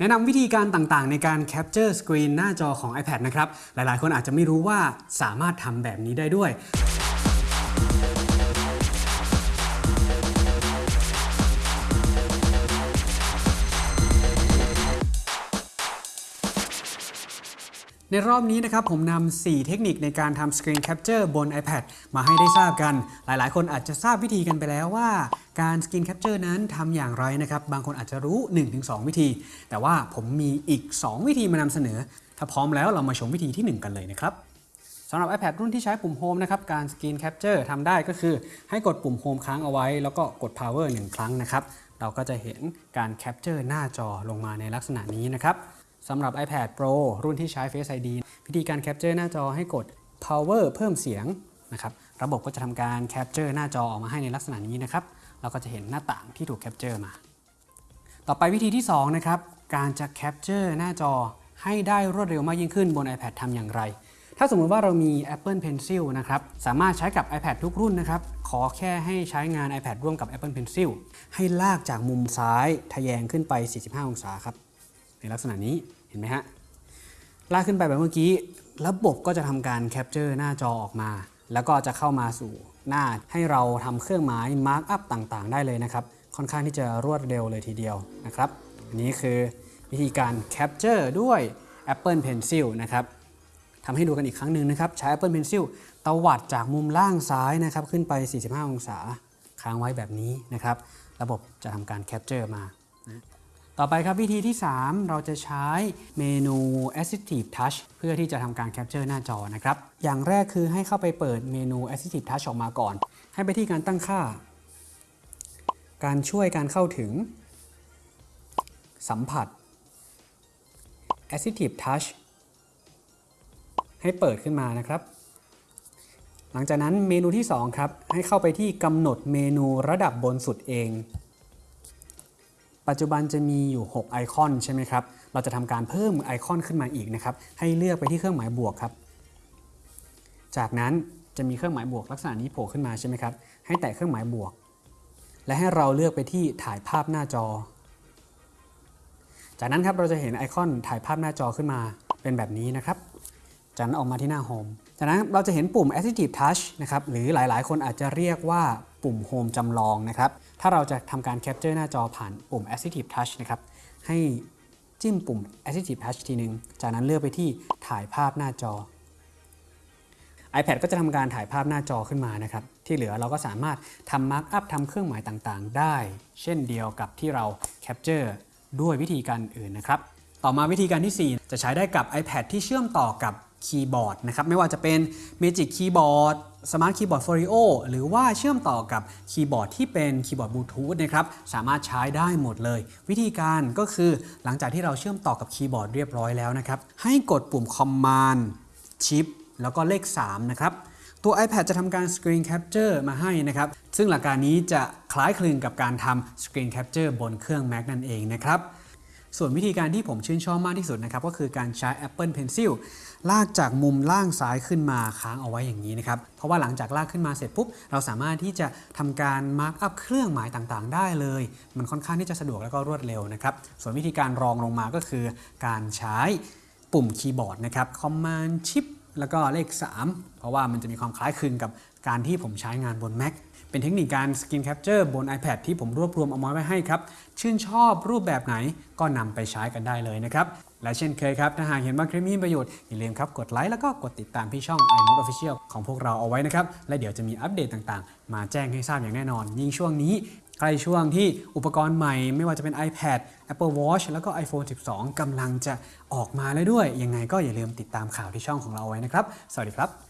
แนะนำวิธีการต่างๆ ในการ capture screen หน้าจอของ iPad นะครับ หลายๆ คนอาจจะไม่รู้ว่าสามารถทำแบบนี้ได้ด้วย ในรอบนี้นะครับผมนำ 4 เทคนิคในการทำ Screen Capture บน iPad มาให้ได้ทราบกัน หลายๆ คนอาจจะทราบวิธีกันไปแล้วว่า การ Screen Capture นั้นทำอย่างไรนะครับ บางคนอาจจะรู้ 1-2 วิธี แต่ว่าผมมีอีก 2 วิธีมานำเสนอ ถ้าพร้อมแล้วเรามาชมวิธีที่ 1 กันเลยนะครับสำหรับ iPad รุ่นที่ใช้ปุ่ม Home นะครับการ Screen Capture ทำได้ก็คือให้กดปุ่ม Home ค้างเอาไว้ แล้วก็กด Power 1 ครั้งนะครับเราก็จะเห็นการ Capture หน้าจอลงมาในลักษณะนี้นะครับ สำหรับ iPad Pro รุ่นที่ใช้ Face ID วิธีการ Capture หน้าจอให้กด Power เพิ่มเสียงนะครับ ระบบก็จะทำการ Capture หน้าจอออกมาให้ในลักษณะนี้นะครับ เราก็จะเห็นหน้าต่างที่ถูก Capture มา ต่อไปวิธีที่ 2 นะครับ การจะ Capture หน้าจอให้ได้รวดเร็วมากยิ่งขึ้นบน iPad ทำอย่างไร ถ้าสมมุติว่าเรามี Apple Pencil นะครับ สามารถใช้กับ iPad ทุกรุ่นนะครับ ขอแค่ให้ใช้งาน iPad ร่วมกับ Apple Pencil ให้ลากจากมุมซ้ายทะแยงขึ้นไป 45 องศาครับ ในลักษณะนี้เห็นไหมฮะลากขึ้นไปแบบเมื่อกี้ ระบบก็จะทำการ capture หน้าจอออกมา แล้วก็จะเข้ามาสู่หน้าให้เราทำเครื่องหมาย markup ต่างๆ ได้เลยนะครับ ค่อนข้างที่จะรวดเร็วเลยทีเดียวนะครับ อันนี้คือวิธีการ capture ด้วย Apple Pencil นะครับทำให้ดูกันอีกครั้งหนึ่งนะครับ ใช้ Apple Pencil ตวัดจากมุมล่างซ้ายนะครับ ขึ้นไป 45 องศา ค้างไว้แบบนี้นะครับ ระบบจะทำการ capture มา ต่อไปครับวิธีที่ 3 เราจะใช้เมนู Assistive Touch เพื่อที่จะทำการแคปเจอร์หน้าจอนะครับ อย่างแรกคือให้เข้าไปเปิดเมนู Assistive Touch ออกมาก่อน ให้ไปที่การตั้งค่า การช่วยการเข้าถึง สัมผัส Assistive Touch ให้เปิดขึ้นมานะครับ หลังจากนั้นเมนูที่ 2 ครับ ให้เข้าไปที่กำหนดเมนูระดับบนสุดเอง ปัจจุบันจะมีอยู่ 6 ไอคอนใช่ไหมครับ เราจะทำการเพิ่มไอคอนขึ้นมาอีกนะครับ ให้เลือกไปที่เครื่องหมายบวกครับ จากนั้นจะมีเครื่องหมายบวกลักษณะนี้โผล่ขึ้นมาใช่ไหมครับ ให้แตะเครื่องหมายบวก และให้เราเลือกไปที่ถ่ายภาพหน้าจอ จากนั้นครับเราจะเห็นไอคอนถ่ายภาพหน้าจอขึ้นมาเป็นแบบนี้นะครับ จากนั้นออกมาที่หน้า Home จากนั้นเราจะเห็นปุ่ม Assistive Touch นะครับหรือหลายๆ คนอาจจะเรียกว่าปุ่ม Home จำลองนะครับถ้าเราจะทำการ Capture หน้าจอผ่านปุ่ม Assistive Touch นะครับให้จิ้มปุ่ม Assistive Touch ทีนึง จากนั้นเลือกไปที่ถ่ายภาพหน้าจอ iPad ก็จะทำการถ่ายภาพหน้าจอขึ้นมานะครับ ที่เหลือเราก็สามารถทำมาร์กอัพทำเครื่องหมายต่างๆ ได้ เช่นเดียวกับที่เรา Capture ด้วยวิธีการอื่นนะครับ ต่อมาวิธีการที่ 4 จะใช้ได้กับ iPad ที่เชื่อมต่อกับ คีย์บอร์ดนะครับไม่ว่าจะเป็น Magic Keyboard Smart Keyboard Folio หรือว่าเชื่อมต่อกับคีย์บอร์ดที่เป็นคีย์บอร์ดบลูทูธนะครับสามารถใช้ได้หมดเลย วิธีการก็คือหลังจากที่เราเชื่อมต่อกับคีย์บอร์ดเรียบร้อยแล้วนะครับให้กดปุ่ม Command Shift แล้วก็เลข 3 นะครับ ตัว iPad จะทำการ Screen Capture มาให้นะครับ ซึ่งหลักการนี้จะคล้ายคลึงกับการทำ Screen Capture บนเครื่อง Mac นั่นเองนะครับ ส่วนวิธีการที่ผมชื่นชอบมากที่สุดนะครับก็คือการใช้ Apple Pencil ลากจากมุมล่างซ้ายขึ้นมาค้างเอาไว้อย่างนี้นะครับ เพราะว่าหลังจากลากขึ้นมาเสร็จปุ๊บ เราสามารถที่จะทำการมาร์กอัพเครื่องหมายต่างๆ ได้เลย มันค่อนข้างที่จะสะดวกแล้วก็รวดเร็วนะครับ ส่วนวิธีการรองลงมาก็คือ การใช้ปุ่มคีย์บอร์ดนะครับ Command Shift แล้วก็เลข 3 เพราะว่ามันจะมีความคล้ายคลึงกับการที่ผมใช้งานบน Mac เป็นเทคนิคการ Screen Capture บน iPad ที่ผมรวบรวมเอามาไว้ให้ครับ ชื่นชอบรูปแบบไหนก็นำไปใช้กันได้เลยนะครับ และเช่นเคยครับ ถ้าหากเห็นว่าคลิปนี้มีประโยชน์ อย่าลืมครับ กดไลค์แล้วก็กดติดตามที่ช่อง iMode Official ของพวกเราเอาไว้นะครับ และเดี๋ยวจะมีอัปเดตต่างๆ มาแจ้งให้ทราบอย่างแน่นอน ยิ่งช่วงนี้ใกล้ช่วงที่อุปกรณ์ใหม่ไม่ว่าจะเป็น iPad Apple Watch แล้วก็ iPhone 12 กำลังจะออกมาแล้วด้วย ยังไงก็อย่าลืมติดตามข่าวที่ช่องของเราเอาไว้นะครับ สวัสดีครับ